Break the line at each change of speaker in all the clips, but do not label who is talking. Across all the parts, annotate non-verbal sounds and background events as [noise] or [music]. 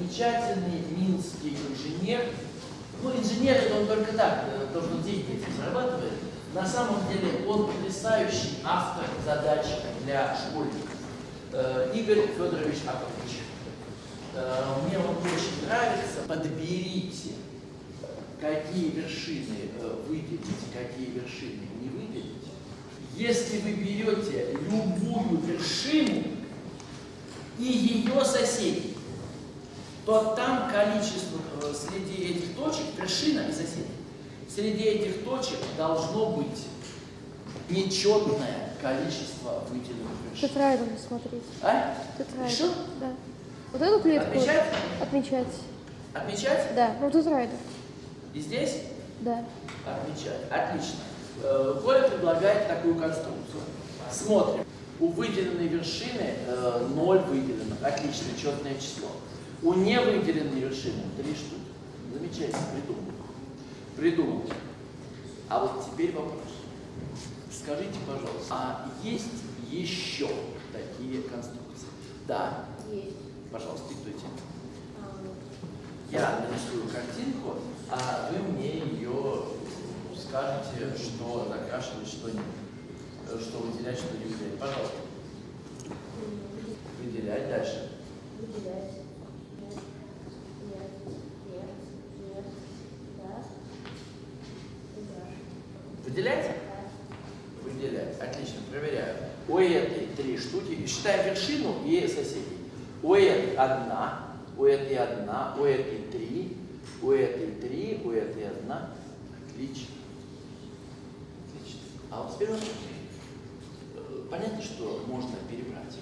замечательный минский инженер. Ну, инженер это он только так, э, то, что деньги зарабатывает. На самом деле он потрясающий автор задач для школьников. Э, Игорь Федорович Апович. Э, Мне он очень нравится. Подберите, какие вершины выделите, какие вершины не выделите. Если вы берете любую вершину и ее соседей, то там количество э, среди этих точек, вершина и соседей, среди этих точек должно быть нечетное количество выделенных вершин.
Тетрайдом смотреть.
А?
Тетрайдом.
Что?
Да. Вот эту клетку
Отмечать?
отмечать.
Отмечать?
Да, ну тетрайдом.
И здесь?
Да.
Отмечать. Отлично. Э, Коля предлагает такую конструкцию. Смотрим. У выделенной вершины э, 0 выделенных. Отлично, четное число. У невыделенной вершины 3 штуки. Замечательно, придумал. Придумал. А вот теперь вопрос. Скажите, пожалуйста, а есть еще такие конструкции? Да.
Есть.
Пожалуйста, диктуйте.
А,
Я нарисую картинку, а вы мне ее скажете, что закрашивать, что не, э, что выделять, что не выделять. Пожалуйста. Выделять дальше.
Выделять. Нет. Нет. Нет. Нет. Да. И да.
Выделять? Выделять. Отлично, проверяю. У этой три штуки. Считаем вершину и соседей. У этой одна, у этой одна, у этой три, у этой три, у этой одна. Отлично. Отлично. А вот теперь Понятно, что можно перебрать.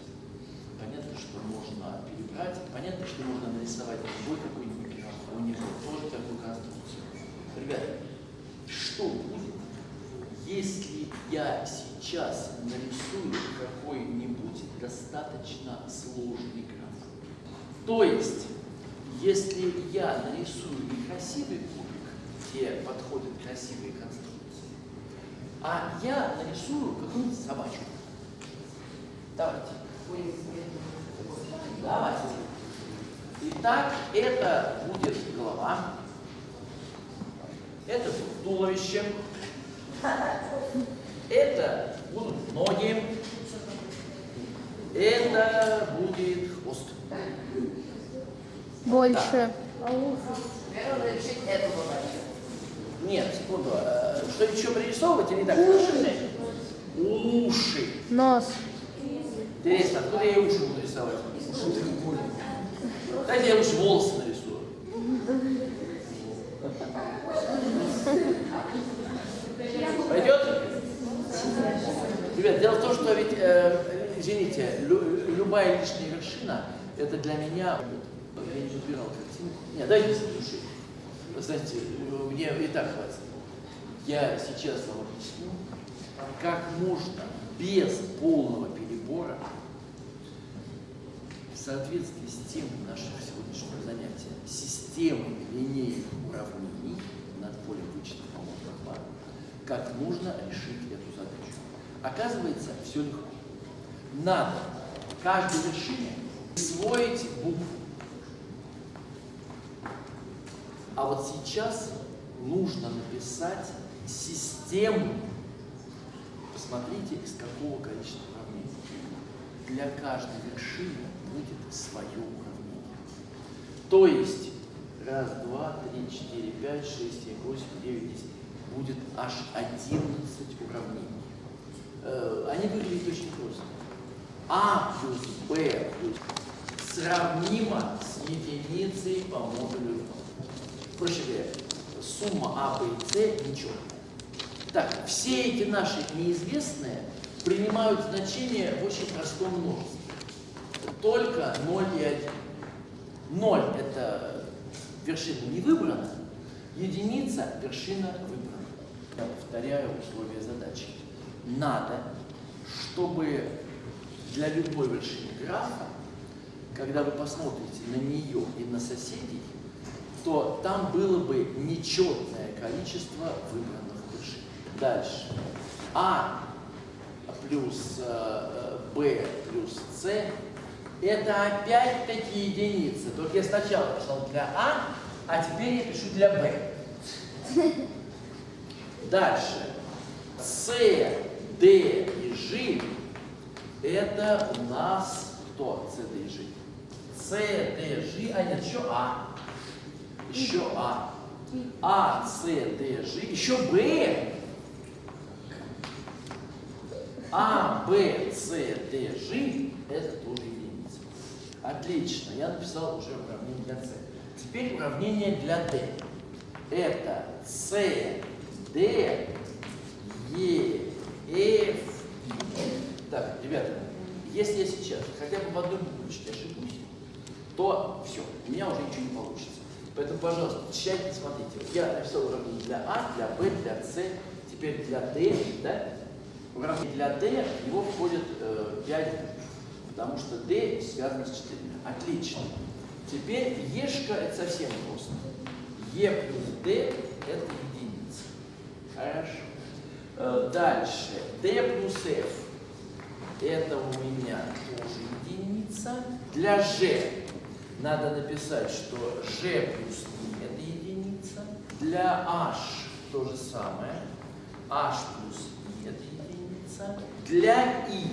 Понятно, что можно перебрать. Понятно, что можно нарисовать любой какой-нибудь граф. У него тоже такую конструкцию. Ребята, что будет, если я сейчас нарисую какой-нибудь достаточно сложный граф? То есть, если я нарисую некрасивый кубик, где подходят красивые конструкции, а я нарисую какую-нибудь собачку. Давайте. Давайте. Итак, это будет голова, это будет туловище, это будут ноги, это будет хвост.
Больше.
Задачу.
Нет, секунду. э, Что еще пририсовывать или так? Уши. Уши.
Нос.
Интересно, откуда я уши буду рисовать? Дайте я лучше волосы нарисую. Пойдет? Дело в том, что ведь, э, извините, лю- любая лишняя вершина, это для меня, я не выбирал картинку. Нет, дайте с души. Вы знаете, мне и так хватит. Я сейчас вам объясню, как можно без полного перебора в соответствии с темой нашего сегодняшнего занятия, системой линейных уравнений над полем пар, как нужно решить эту задачу. Оказывается, все легко. Надо каждой вершине присвоить букву. А вот сейчас нужно написать систему. Посмотрите, из какого количества уравнений. Для каждой вершины будет свое уравнение. То есть, раз, два, три, четыре, пять, шесть, семь, восемь, девять, десять. Будет аж 11 уравнений. Э, Они выглядят очень просто. А плюс Б плюс сравнимо с единицей по модулю. Проще говоря, сумма А, Б и С ничего. Так, все эти наши неизвестные принимают значение в очень простом множестве. Только 0 и 1. 0 – это вершина не выбрана, единица – вершина выбрана. Я повторяю условия задачи. Надо, чтобы для любой вершины графа, когда вы посмотрите на нее и на соседей, то там было бы нечетное количество выбранных вершин. Дальше. А плюс э, Б плюс С Это опять-таки единица. Только я сначала писал для А, а теперь я пишу для Б. [laughs] Дальше. С, Д и Ж это у нас кто? С, Д и Ж. С, Д, Ж, а нет, еще А. Еще А. А, С, Д, Ж, еще Б. А, Б, С, Д, Ж это тоже единица. Отлично, я написал уже уравнение для С. Теперь уравнение для D. Это С, Д, Е, И. Так, ребята, если я сейчас хотя бы в одной буквочке ошибусь, то все, у меня уже ничего не получится. Поэтому, пожалуйста, тщательно смотрите. Я написал уравнение для А, для Б, для С, теперь для Д, да? Уравнение для D, в него входит э, 5 букв, потому что D связано с 4. Отлично. Теперь Ешка это совсем просто. Е плюс D это дальше. D плюс F это у меня тоже единица. Для G надо написать, что G плюс I это единица. Для H то же самое. H плюс I это единица. Для I.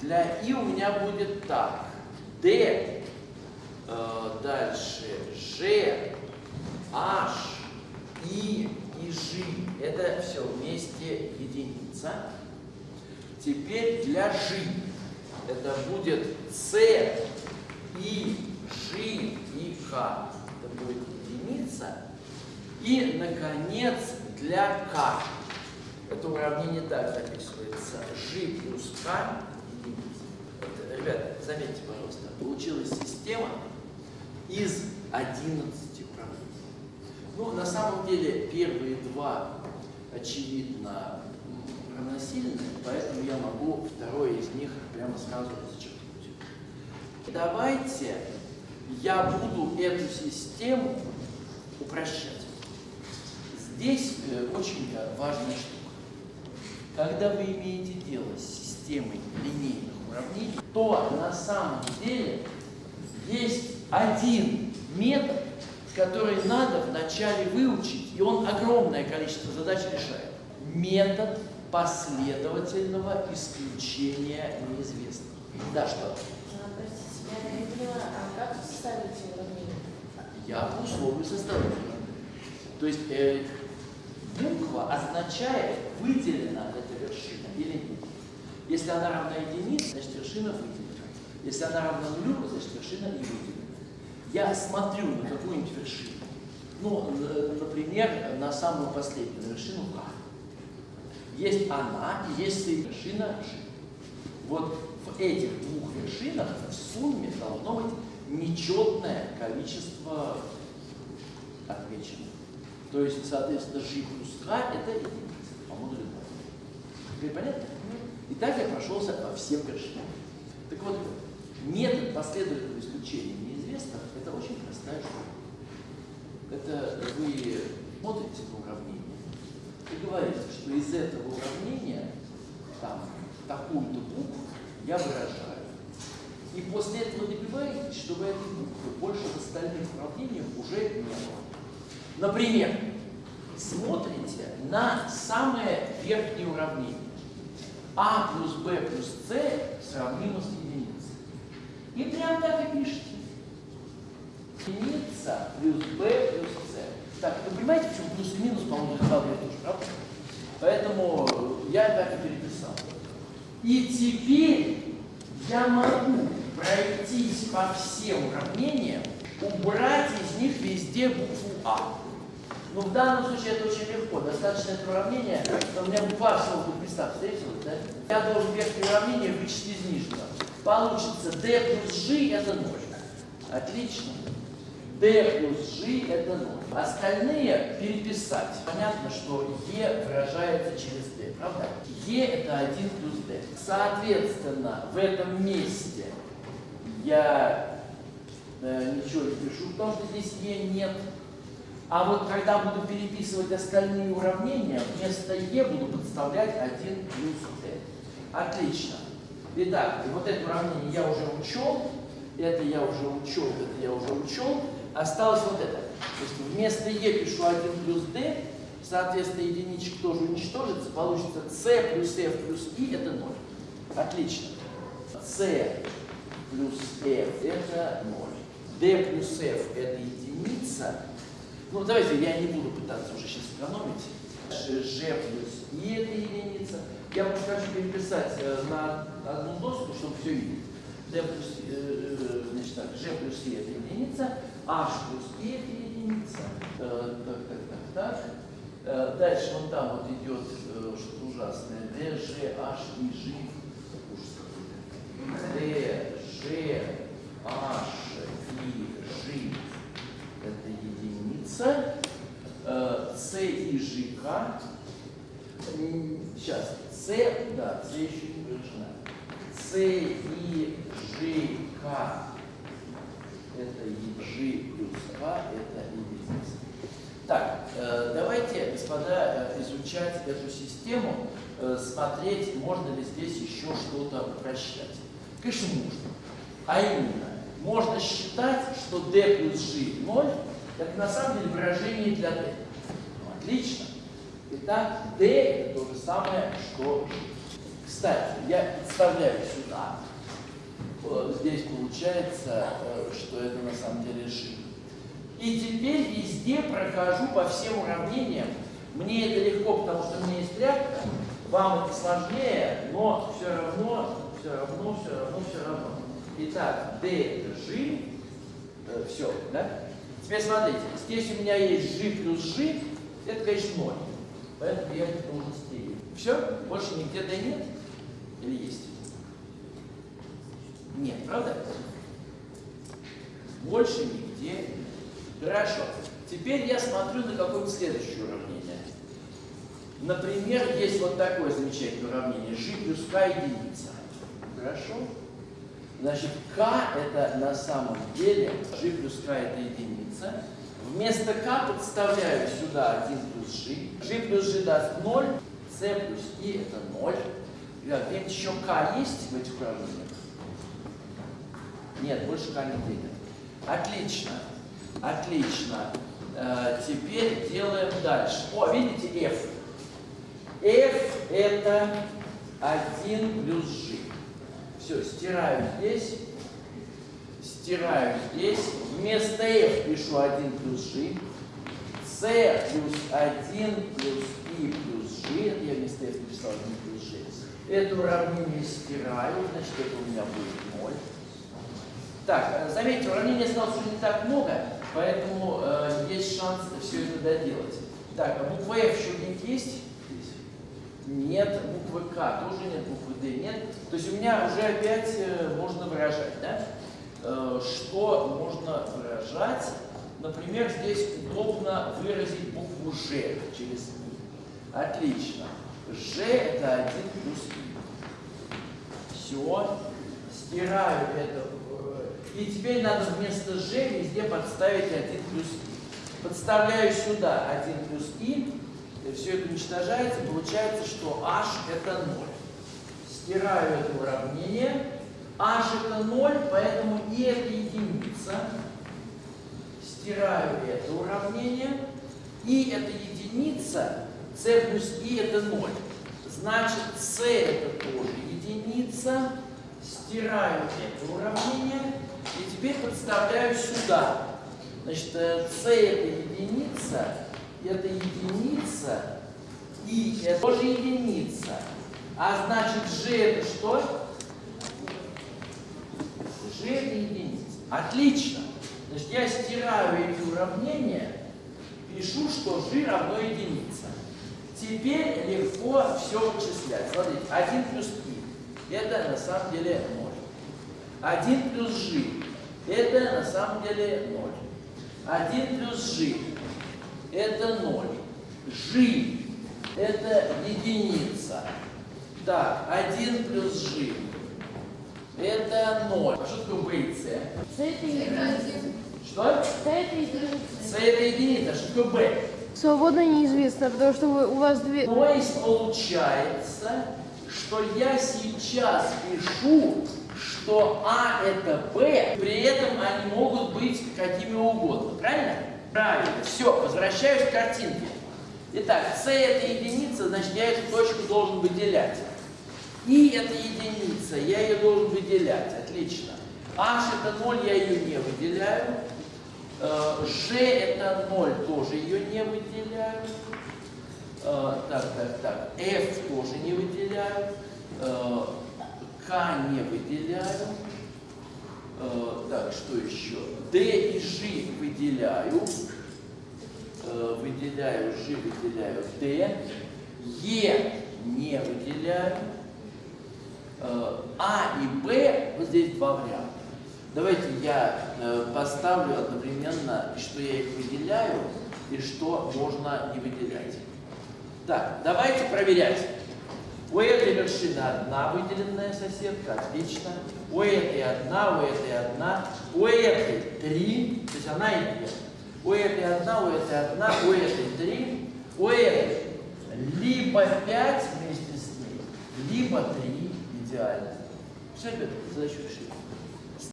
Для I у меня будет так. D, э, дальше G, H, I и. Это все вместе единица. Теперь для G это будет C, I, G и K. Это будет единица. И, наконец, для K. Это уравнение так записывается. G плюс K единица. Ребята, заметьте, пожалуйста, получилась система из 11 уравнений. Ну, на самом деле, первые два, очевидно, равносильны, поэтому я могу второе из них прямо сразу зачеркнуть. Давайте я буду эту систему упрощать. Здесь э, очень важная штука. Когда вы имеете дело с системой линейных уравнений, то на самом деле есть один метод, который надо вначале выучить, и он огромное количество задач решает. Метод последовательного исключения неизвестных. Да, что?
А, я поняла, а
по условию составляю. То есть э, буква означает, выделена эта вершина или нет. Если она равна единице, значит вершина выделена. Если она равна нулю, значит вершина не выделена. Я смотрю на какую-нибудь вершину. Ну, н- например, на самую последнюю, вершину К. Есть она и есть и вершина Ж. Вот в этих двух вершинах в сумме должно быть нечетное количество отмеченных. То есть, соответственно, Ж плюс К это единица по модулю 2. Теперь понятно? Итак, я прошелся по всем вершинам. Так вот, метод последовательного исключения неизвестных – это очень простая штука. Это вы смотрите на уравнение и говорите, что из этого уравнения там такую-то букву я выражаю. И после этого добиваетесь, чтобы этой буквы больше в остальных уравнениях уже не было. Например, смотрите на самое верхнее уравнение. А плюс Б плюс С сравнимо с единицей. И прям так и пишите. Единица плюс b плюс c. Так, вы понимаете, почему плюс и минус, по-моему, два тоже, правда? Поэтому я так и переписал. И теперь я могу пройтись по всем уравнениям, убрать из них везде букву А. Но в данном случае это очень легко. Достаточно это уравнение, у меня буква А всего будет места встретилась, да? Я должен верхнее уравнение вычесть из нижнего. Получится d плюс g это 0. Отлично. D плюс g это 0. Остальные переписать. Понятно, что e выражается через d, правда? e это 1 плюс d. Соответственно, в этом месте я э, ничего не пишу, потому что здесь e нет. А вот когда буду переписывать остальные уравнения, вместо e буду подставлять 1 плюс d. Отлично. Итак, вот это уравнение я уже учел, это я уже учел, это я уже учел. Осталось вот это. То есть вместо e пишу 1 плюс d, соответственно, единичка тоже уничтожится, получится c плюс f плюс i это 0. Отлично. c плюс f это 0. d плюс f это единица. Ну, давайте, я не буду пытаться уже сейчас экономить. g плюс i это единица. Я просто хочу переписать э, на одну доску, чтобы все видеть. d плюс, э, э, значит так, g плюс i это единица, h плюс это единица. Э, так, так, так, так. Э, Дальше вон там вот идет э, что-то ужасное. d, g, h и g. D, g, h g это единица. C и. М, Сейчас. c, да, c еще не выражена. c и g, k это EG плюс К, это единица. Так, э, давайте, господа, э, изучать эту систему, э, смотреть, можно ли здесь еще что-то упрощать. Конечно, можно. А именно, можно считать, что d плюс g 0, это на самом деле выражение для d. Ну, отлично. Итак, d это то же самое, что g. Кстати, я представляю сюда, здесь получается, э, что это на самом деле g. И теперь везде прохожу по всем уравнениям. Мне это легко, потому что у меня есть тряпка. Вам это сложнее, но все равно, все равно, все равно, все равно. Итак, d это g. все, да? Теперь смотрите, здесь у меня есть g плюс g, это, конечно, 0. Поэтому я это должен стереть. Все? Больше нигде d нет? Или есть? Нет, правда? Больше нигде. Хорошо. Теперь я смотрю на какое-нибудь следующее уравнение. Например, есть вот такое замечательное уравнение. g плюс k единица. Хорошо? Значит, k это на самом деле, g плюс k это единица. Вместо k подставляю сюда 1 плюс g. g плюс g даст 0, c плюс i это 0. Ребят, где-нибудь еще k есть в этих уравнениях? Нет, больше k не будет. Отлично. Отлично. Э, теперь делаем дальше. О, видите f? F это 1 плюс g. Все, стираю здесь. Стираю здесь. Вместо f пишу 1 плюс g. c плюс 1 плюс i плюс g. Я вместо f написал 1 плюс g. Это уравнение стираю, значит это у меня будет 0. Так, заметьте, уравнений осталось не так много, поэтому э, есть шанс все это доделать. Так, а буква F еще где-нибудь есть? Нет, буквы К тоже нет, буквы D нет. То есть у меня уже опять э, можно выражать, да? Э, что можно выражать? Например, здесь удобно выразить букву Ж через И. Отлично. Ж это 1 плюс И. Все. Стираю это и теперь надо вместо g везде подставить 1 плюс i. Подставляю сюда 1 плюс и все это уничтожается, получается, что h это 0. Стираю это уравнение. h это 0, поэтому i это единица. Стираю это уравнение. i это единица, c плюс i это 0. Значит, c это тоже единица. Стираю это уравнение. И теперь подставляю сюда. Значит, c это единица, это единица, и это тоже единица. А значит, g это что? g это единица. Отлично. Значит, я стираю эти уравнения, пишу, что g равно единица. Теперь легко все вычислять. Смотрите, 1 плюс i. Это на самом деле 0. 1 плюс g. Это на самом деле 0. 1 плюс g. Это 0. g. Это единица. Так, 1 плюс g. Это 0. А что такое b и c?
C это единица.
Что?
C это единица.
c это единица. Что такое b?
Свободно неизвестно, потому что вы, у вас две...
То есть получается, что я сейчас пишу, что А это Б, при этом они могут быть какими угодно. Правильно? Правильно. Все, возвращаюсь к картинке. Итак, С это единица, значит я эту точку должен выделять. И это единица, я ее должен выделять. Отлично. H это 0, я ее не выделяю. Э, G это 0, тоже ее не выделяю. Э, Так, так, так. F тоже не выделяю. Э, К не выделяю. Э, Так, что еще? D и G выделяю. Э, Выделяю G, выделяю D. E не выделяю. Э, А и Б, вот здесь два варианта. Давайте я поставлю одновременно, что я их выделяю и что можно не выделять. Так, давайте проверять. У этой вершины одна выделенная соседка, отлично. У этой одна, у этой одна, у этой три, то есть она и две. У этой одна, у этой одна, у этой три, у этой либо пять вместе с ней, либо три идеально. Все, ребята, задачу решили.